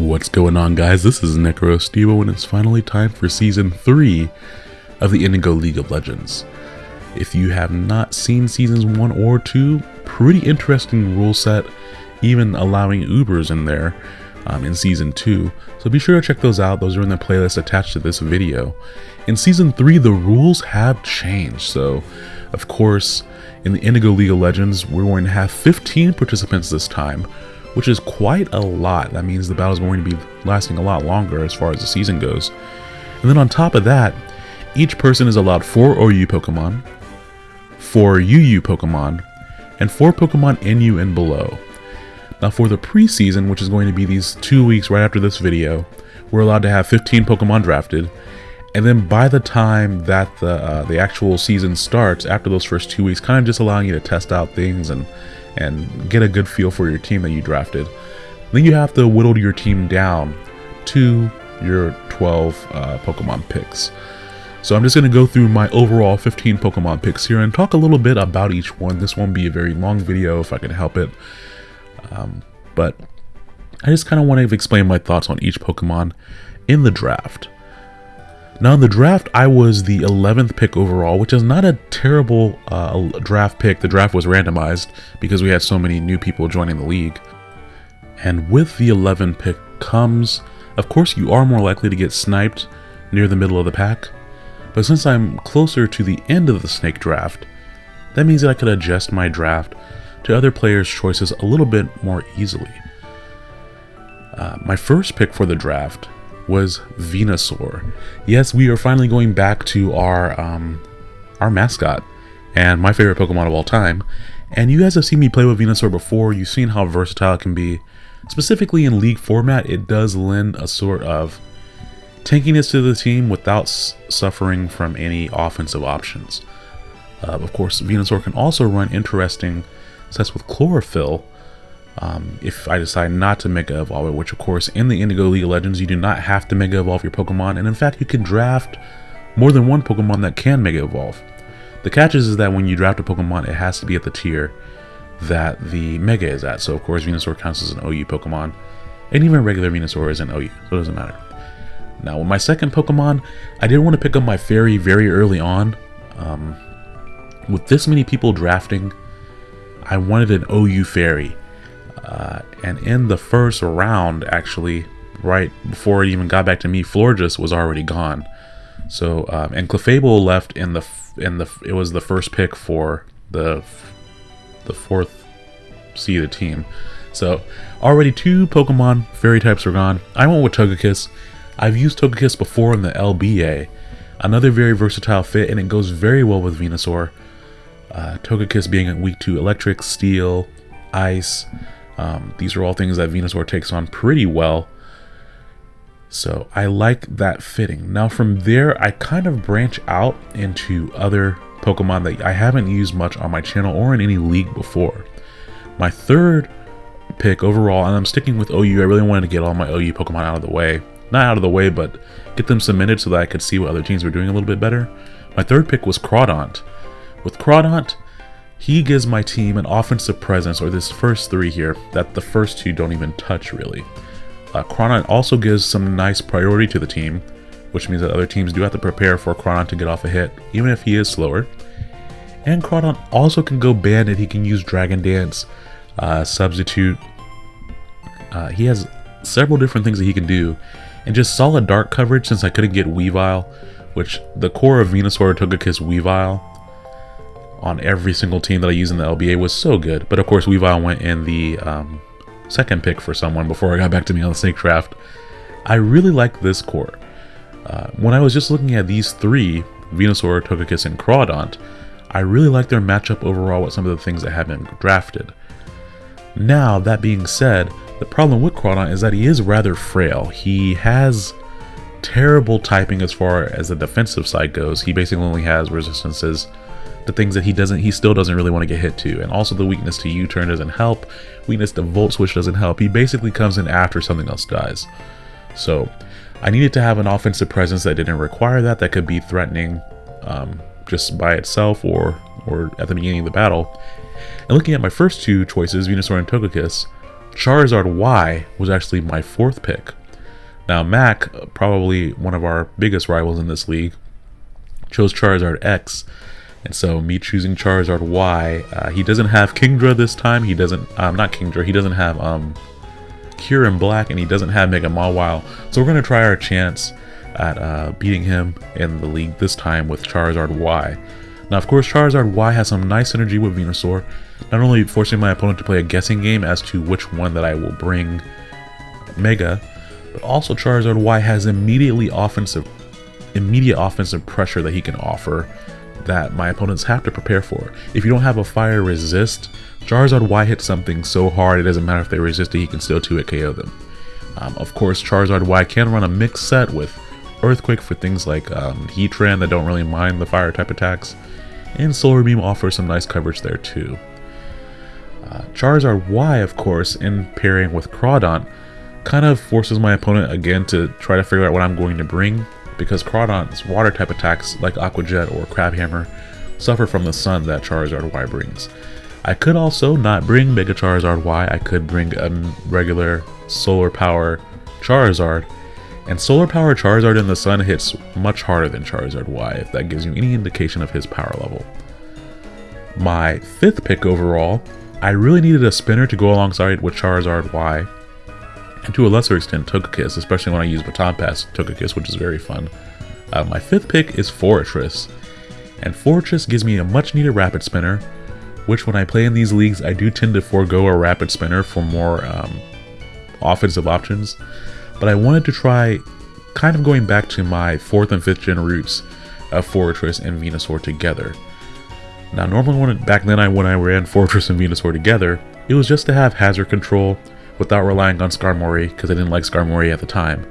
What's going on guys, this is NecroStevo and it's finally time for Season 3 of the Indigo League of Legends. If you have not seen Seasons 1 or 2, pretty interesting rule set, even allowing Ubers in there um, in Season 2, so be sure to check those out, those are in the playlist attached to this video. In Season 3, the rules have changed, so of course, in the Indigo League of Legends, we're going to have 15 participants this time, which is quite a lot. That means the battle is going to be lasting a lot longer as far as the season goes. And then on top of that, each person is allowed 4 OU Pokemon, 4 UU Pokemon, and 4 Pokemon NU and below. Now for the preseason, which is going to be these two weeks right after this video, we're allowed to have 15 Pokemon drafted, and then by the time that the uh, the actual season starts, after those first two weeks, kind of just allowing you to test out things and and get a good feel for your team that you drafted. Then you have to whittle your team down to your 12 uh, Pokemon picks. So I'm just going to go through my overall 15 Pokemon picks here and talk a little bit about each one. This won't be a very long video if I can help it. Um, but I just kind of want to explain my thoughts on each Pokemon in the draft. Now in the draft, I was the 11th pick overall, which is not a terrible uh, draft pick. The draft was randomized because we had so many new people joining the league. And with the 11 pick comes, of course you are more likely to get sniped near the middle of the pack. But since I'm closer to the end of the snake draft, that means that I could adjust my draft to other players' choices a little bit more easily. Uh, my first pick for the draft was Venusaur. Yes, we are finally going back to our um, our mascot and my favorite Pokemon of all time. And you guys have seen me play with Venusaur before. You've seen how versatile it can be. Specifically in League format, it does lend a sort of tankiness to the team without suffering from any offensive options. Uh, of course, Venusaur can also run interesting sets with Chlorophyll, um, if I decide not to Mega Evolve it, which of course in the Indigo League of Legends you do not have to Mega Evolve your Pokemon, and in fact you can draft more than one Pokemon that can Mega Evolve. The catch is, is that when you draft a Pokemon, it has to be at the tier that the Mega is at. So of course Venusaur counts as an OU Pokemon, and even regular Venusaur is an OU, so it doesn't matter. Now with my second Pokemon, I did want to pick up my Fairy very early on. Um, with this many people drafting, I wanted an OU Fairy. Uh, and in the first round, actually, right before it even got back to me, Florges was already gone. So, um, and Clefable left in the in the it was the first pick for the the fourth seeded team. So, already two Pokemon fairy types are gone. I went with Togekiss. I've used Togekiss before in the LBA. Another very versatile fit, and it goes very well with Venusaur. Uh, Togekiss being weak to electric, steel, ice, um, these are all things that Venusaur takes on pretty well. So I like that fitting. Now from there, I kind of branch out into other Pokemon that I haven't used much on my channel or in any league before. My third pick overall, and I'm sticking with OU, I really wanted to get all my OU Pokemon out of the way. Not out of the way, but get them submitted so that I could see what other teams were doing a little bit better. My third pick was Crawdaunt. With Crawdaunt, he gives my team an offensive presence, or this first three here, that the first two don't even touch really. Uh, also gives some nice priority to the team, which means that other teams do have to prepare for Crawdaunt to get off a hit, even if he is slower. And Crawdaunt also can go bandit, he can use Dragon Dance, uh, Substitute. Uh, he has several different things that he can do. And just solid dark coverage since I couldn't get Weavile, which the core of Venusaur Togekiss Weavile on every single team that I use in the LBA was so good. But of course, Weavile went in the um, second pick for someone before I got back to me on the Snake Draft. I really like this core. Uh, when I was just looking at these three, Venusaur, Togekiss, and Crawdaunt, I really like their matchup overall with some of the things that have been drafted. Now, that being said, the problem with Crawdaunt is that he is rather frail. He has terrible typing as far as the defensive side goes. He basically only has resistances the things that he doesn't he still doesn't really want to get hit to and also the weakness to u-turn doesn't help weakness to volt switch doesn't help he basically comes in after something else dies so i needed to have an offensive presence that didn't require that that could be threatening um, just by itself or or at the beginning of the battle and looking at my first two choices venusaur and togekiss Charizard Y was actually my fourth pick. Now, Mac, probably one of our biggest rivals in this league, chose Charizard X. And so, me choosing Charizard Y, uh, he doesn't have Kingdra this time. He doesn't, um, not Kingdra, he doesn't have um, Kyurem Black, and he doesn't have Mega Mawile. So, we're going to try our chance at uh, beating him in the league this time with Charizard Y. Now, of course, Charizard Y has some nice synergy with Venusaur, not only forcing my opponent to play a guessing game as to which one that I will bring Mega, but also Charizard Y has immediately offensive, immediate offensive pressure that he can offer that my opponents have to prepare for. If you don't have a fire resist, Charizard Y hits something so hard it doesn't matter if they resist it, he can still 2-hit KO them. Um, of course, Charizard Y can run a mixed set with Earthquake for things like um, Heatran that don't really mind the fire type attacks, and Solar Beam offers some nice coverage there too. Uh, Charizard Y, of course, in pairing with Crawdaunt, kind of forces my opponent again to try to figure out what I'm going to bring, because Crawdaunt's water type attacks like Aqua Jet or Crabhammer suffer from the sun that Charizard Y brings. I could also not bring Mega Charizard Y, I could bring a regular Solar Power Charizard, and Solar Power Charizard in the sun hits much harder than Charizard Y, if that gives you any indication of his power level. My fifth pick overall, I really needed a spinner to go alongside with Charizard Y, and to a lesser extent Togekiss, especially when I use Baton Pass Togekiss, which is very fun. Uh, my fifth pick is Forretress, and Forretress gives me a much needed Rapid Spinner, which when I play in these leagues, I do tend to forego a Rapid Spinner for more um, offensive options but I wanted to try kind of going back to my 4th and 5th gen roots of Forretress and Venusaur together. Now normally when back then I when I ran Forretress and Venusaur together, it was just to have hazard control without relying on Skarmory because I didn't like Skarmory at the time.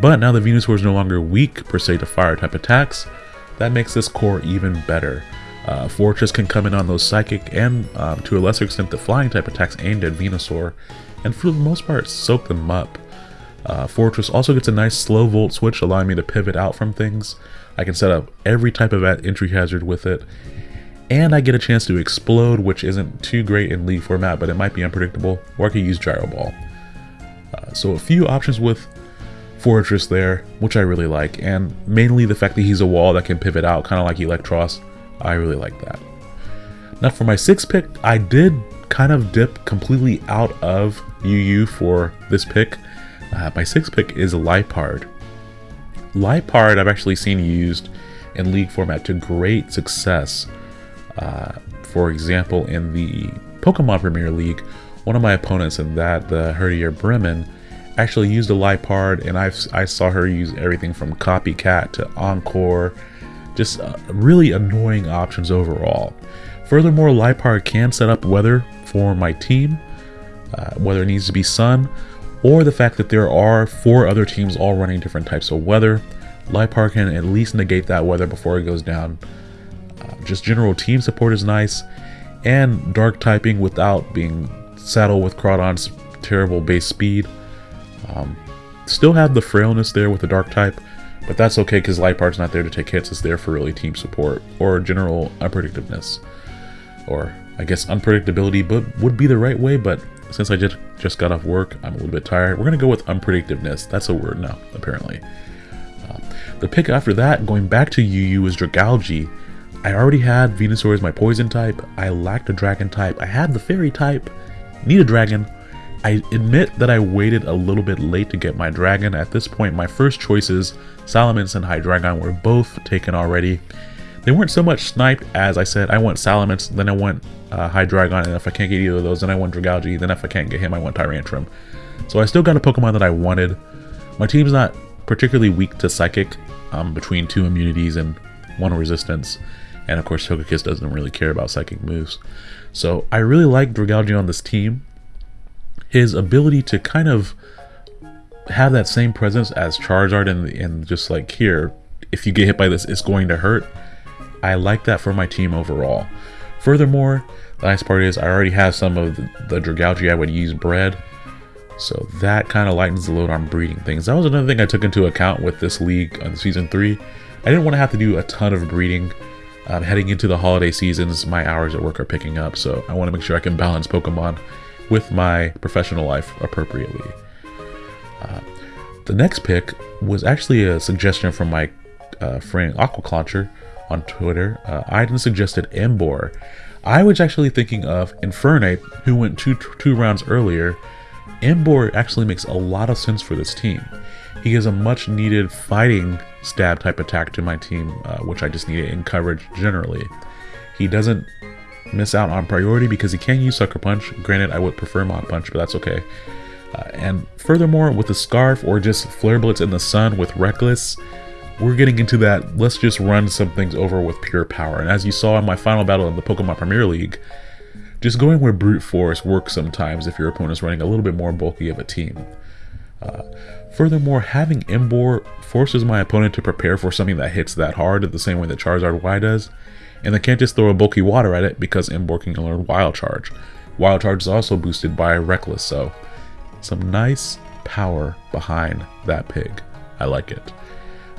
But now the Venusaur is no longer weak per se to fire type attacks, that makes this core even better. Uh, Forretress can come in on those psychic and um, to a lesser extent the flying type attacks aimed at Venusaur, and for the most part soak them up. Uh, Forretress also gets a nice slow volt switch allowing me to pivot out from things. I can set up every type of entry hazard with it. And I get a chance to explode, which isn't too great in League format, but it might be unpredictable. Or I could use Gyro Ball. Uh, so a few options with Forretress there, which I really like. And mainly the fact that he's a wall that can pivot out, kind of like Eelektross. I really like that. Now for my sixth pick, I did kind of dip completely out of UU for this pick. Uh, my sixth pick is Liepard. Liepard I've actually seen used in League format to great success. Uh, for example, in the Pokemon Premier League, one of my opponents in that, the Herdier Bremen, actually used a Liepard, and i I saw her use everything from Copycat to Encore, just uh, really annoying options overall. Furthermore, Liepard can set up weather for my team, uh, whether it needs to be sun or the fact that there are four other teams all running different types of weather. Liepard can at least negate that weather before it goes down. Just general team support is nice, and dark typing without being saddled with Crawdaunt's terrible base speed. Um, still have the frailness there with the dark type, but that's okay because Liepard's not there to take hits, it's there for really team support or general unpredictiveness. Or I guess unpredictability but would be the right way, but since I just, just got off work, I'm a little bit tired. We're going to go with unpredictiveness. That's a word now, apparently. Uh, the pick after that, going back to UU, is Dragalge. I already had Venusaur as my poison type. I lacked a dragon type. I had the fairy type. Need a dragon. I admit that I waited a little bit late to get my dragon. At this point, my first choices, Salamence and Hydreigon, were both taken already. They weren't so much sniped as I said, I want Salamence, then I want uh, Hydreigon, and if I can't get either of those, then I want Dragalge, then if I can't get him, I want Tyrantrum. So I still got a Pokemon that I wanted. My team's not particularly weak to Psychic, um, between two immunities and one resistance. And of course, Togekiss doesn't really care about Psychic moves. So I really like Dragalge on this team. His ability to kind of have that same presence as Charizard and, and just like here, if you get hit by this, it's going to hurt I like that for my team overall. Furthermore, the nice part is I already have some of the, the Dragalge I would use bred. So that kind of lightens the load on breeding things. That was another thing I took into account with this league on season 3. I didn't want to have to do a ton of breeding. Um, heading into the holiday seasons, my hours at work are picking up, so I want to make sure I can balance Pokemon with my professional life appropriately. Uh, the next pick was actually a suggestion from my uh, friend Aquaclauncher on Twitter. Uh, Iden suggested Emboar. I was actually thinking of Infernape, who went two, two rounds earlier. Emboar actually makes a lot of sense for this team. He is a much needed fighting stab type attack to my team, uh, which I just needed in coverage generally. He doesn't miss out on priority because he can use Sucker Punch. Granted, I would prefer Mach Punch, but that's okay. Uh, and furthermore, with the Scarf or just Flare Blitz in the Sun with Reckless, we're getting into that let's just run some things over with pure power. And as you saw in my final battle in the Pokemon Premier League, just going with Brute Force works sometimes if your opponent's running a little bit more bulky of a team. Uh, furthermore, having Emboar forces my opponent to prepare for something that hits that hard the same way that Charizard Y does, and they can't just throw a bulky water at it because Emboar can learn Wild Charge. Wild Charge is also boosted by Reckless, so some nice power behind that pig. I like it.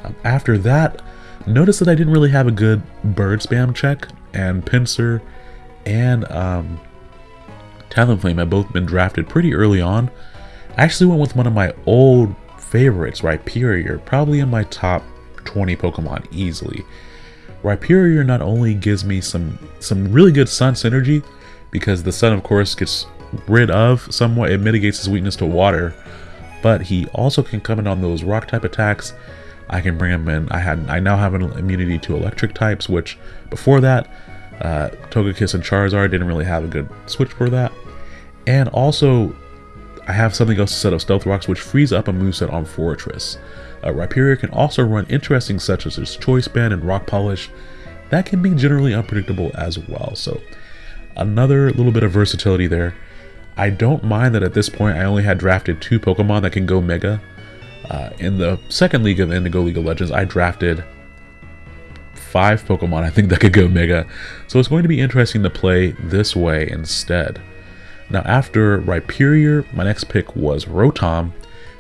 Um, after that, notice that I didn't really have a good bird spam check, and Pinsir and um, Talonflame have both been drafted pretty early on, I actually went with one of my old favorites, Rhyperior, probably in my top 20 Pokemon easily. Rhyperior not only gives me some, some really good Sun synergy, because the Sun of course gets rid of somewhat, it mitigates his weakness to water, but he also can come in on those rock type attacks. I can bring him in. I had I now have an immunity to electric types, which before that, uh, Togekiss and Charizard didn't really have a good switch for that. And also, I have something else to set up Stealth Rocks, which frees up a moveset on Forretress. Uh, can also run interesting such as Choice Band and Rock Polish. That can be generally unpredictable as well, so another little bit of versatility there. I don't mind that at this point I only had drafted two Pokemon that can go Mega. Uh, in the second League of Indigo League of Legends, I drafted five Pokemon I think that could go Mega, so it's going to be interesting to play this way instead. Now after Rhyperior, my next pick was Rotom,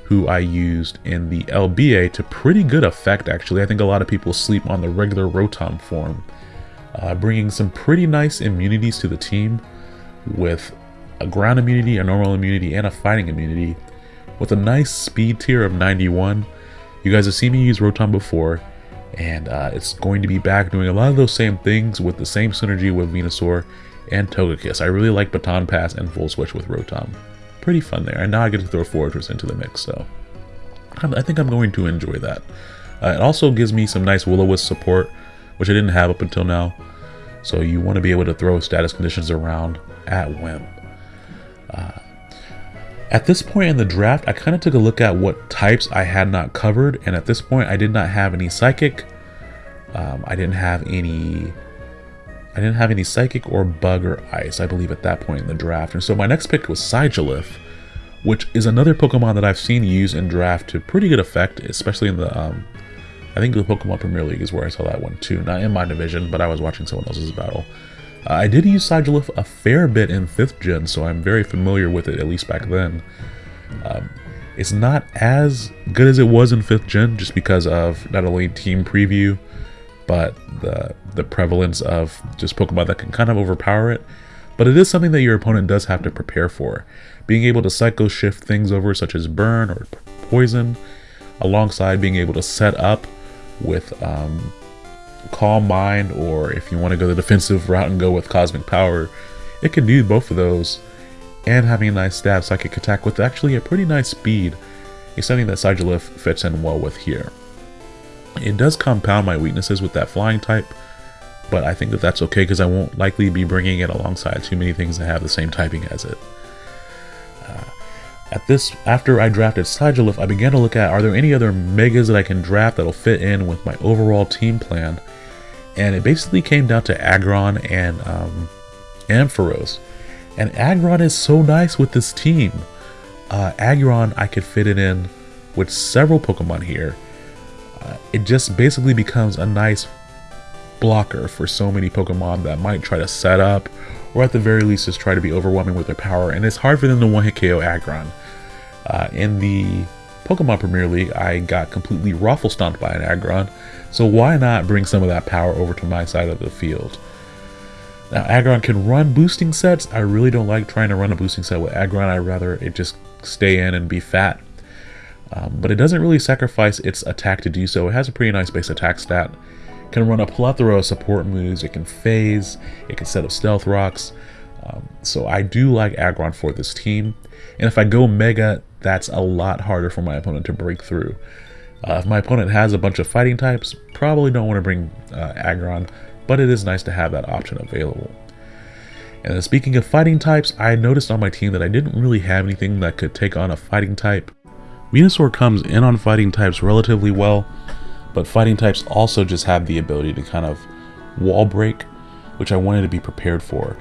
who I used in the LBA to pretty good effect actually. I think a lot of people sleep on the regular Rotom form. Uh, bringing some pretty nice immunities to the team with a ground immunity, a normal immunity, and a fighting immunity with a nice speed tier of 91. You guys have seen me use Rotom before, and uh, it's going to be back doing a lot of those same things with the same synergy with Venusaur and Togekiss. I really like Baton Pass and Volt Switch with Rotom. Pretty fun there, and now I get to throw Forretress into the mix, so I think I'm going to enjoy that. Uh, it also gives me some nice Will-O-Wisp support, which I didn't have up until now, so you want to be able to throw status conditions around at whim. Uh, at this point in the draft, I kind of took a look at what types I had not covered, and at this point, I did not have any Psychic. Um, I didn't have any I didn't have any Psychic or Bug or Ice, I believe, at that point in the draft. And so my next pick was Sigilyph, which is another Pokemon that I've seen used in draft to pretty good effect, especially in the, um, I think the Pokemon Premier League is where I saw that one too. Not in my division, but I was watching someone else's battle. Uh, I did use Sigilyph a fair bit in 5th gen, so I'm very familiar with it, at least back then. Um, it's not as good as it was in 5th gen, just because of not only team preview, but the the prevalence of just Pokemon that can kind of overpower it. But it is something that your opponent does have to prepare for. Being able to psycho shift things over such as burn or poison, alongside being able to set up with um, calm mind, or if you want to go the defensive route and go with cosmic power, it can do both of those. And having a nice stab psychic attack with actually a pretty nice speed is something that Sigilyph fits in well with here. It does compound my weaknesses with that flying type, but I think that that's okay because I won't likely be bringing it alongside too many things that have the same typing as it. Uh, at this, after I drafted Sigilyph, I began to look at are there any other megas that I can draft that'll fit in with my overall team plan, and it basically came down to Aggron and um, Ampharos. And Aggron is so nice with this team. Uh, I could fit it in with several Pokemon here uh, it just basically becomes a nice blocker for so many Pokemon that might try to set up, or at the very least just try to be overwhelming with their power, and it's hard for them to one-hit KO Aggron. Uh, in the Pokemon Premier League, I got completely ruffle stomped by an Aggron, so why not bring some of that power over to my side of the field? Now, Aggron can run boosting sets. I really don't like trying to run a boosting set with Aggron. I'd rather it just stay in and be fat. Um, but it doesn't really sacrifice its attack to do so. It has a pretty nice base attack stat. Can run a plethora of support moves. It can phase. It can set up stealth rocks. Um, so I do like Aggron for this team. And if I go Mega, that's a lot harder for my opponent to break through. Uh, if my opponent has a bunch of fighting types, probably don't want to bring uh, Aggron but it is nice to have that option available. And speaking of fighting types, I noticed on my team that I didn't really have anything that could take on a fighting type. Venusaur comes in on fighting types relatively well, but fighting types also just have the ability to kind of wall break, which I wanted to be prepared for.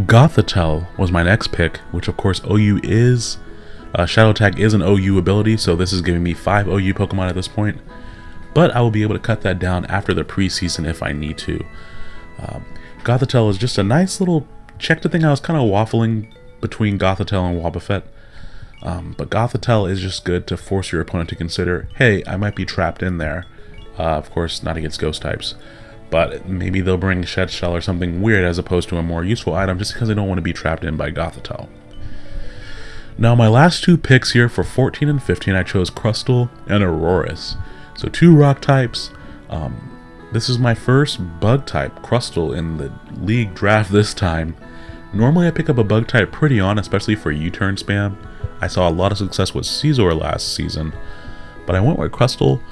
Gothitelle was my next pick, which of course OU is. Uh, Shadow Tag is an OU ability, so this is giving me 5 OU Pokemon at this point but I will be able to cut that down after the preseason if I need to. Um, Gothitelle is just a nice little check the thing I was kind of waffling between Gothitelle and Wobbuffet. Um, but Gothitelle is just good to force your opponent to consider, hey, I might be trapped in there. Uh, of course, not against ghost types. But maybe they'll bring Shed Shell or something weird as opposed to a more useful item just because they don't want to be trapped in by Gothitelle. Now my last two picks here for 14 and 15 I chose Crustle and Aurorus. So two rock types. Um, this is my first bug type, Crustle, in the league draft this time. Normally I pick up a bug type pretty on, especially for U-turn spam. I saw a lot of success with Scizor last season, but I went with Crustle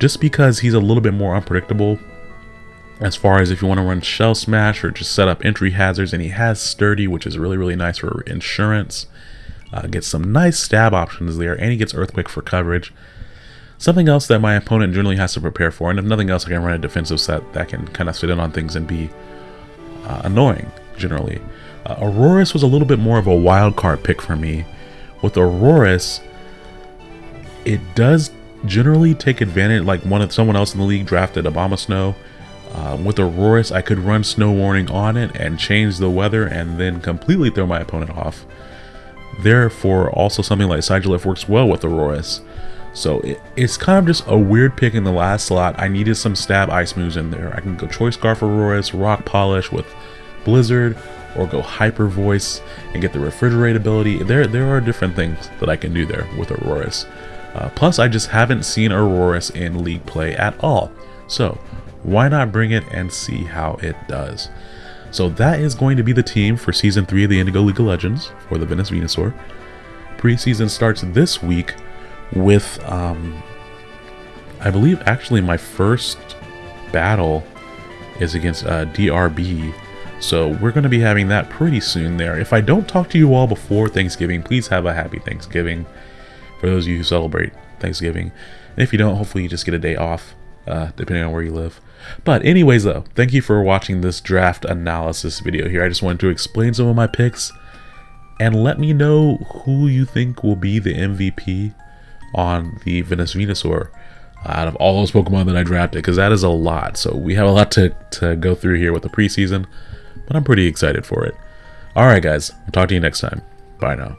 just because he's a little bit more unpredictable as far as if you want to run Shell Smash or just set up entry hazards, and he has Sturdy, which is really, really nice for insurance. Uh, gets some nice stab options there, and he gets Earthquake for coverage. Something else that my opponent generally has to prepare for, and if nothing else, I can run a defensive set that can kind of sit in on things and be uh, annoying, generally. Uh, was a little bit more of a wild card pick for me. With Aurorus, it does generally take advantage, like one of someone else in the league drafted Abomasnow. Uh, with Aurorus, I could run Snow Warning on it and change the weather and then completely throw my opponent off. Therefore, also something like Sigilyph works well with Aurorus. So it, it's kind of just a weird pick in the last slot. I needed some stab ice moves in there. I can go Choice Scarf Aurorus, Rock Polish with Blizzard, or go Hyper Voice and get the Refrigerate ability. There, there are different things that I can do there with Aurorus. Uh, plus, I just haven't seen Aurorus in League play at all. So, why not bring it and see how it does? So that is going to be the team for Season 3 of the Indigo League of Legends for the Venus Venusaur. Preseason starts this week with, um, I believe actually my first battle is against uh, DRB. So we're going to be having that pretty soon there. If I don't talk to you all before Thanksgiving, please have a happy Thanksgiving for those of you who celebrate Thanksgiving. And if you don't, hopefully you just get a day off, uh, depending on where you live. But anyways though, thank you for watching this draft analysis video here. I just wanted to explain some of my picks and let me know who you think will be the MVP on the Venus Venusaur out of all those Pokemon that I drafted, because that is a lot. So we have a lot to, to go through here with the preseason, but I'm pretty excited for it. Alright guys, I'll talk to you next time. Bye now.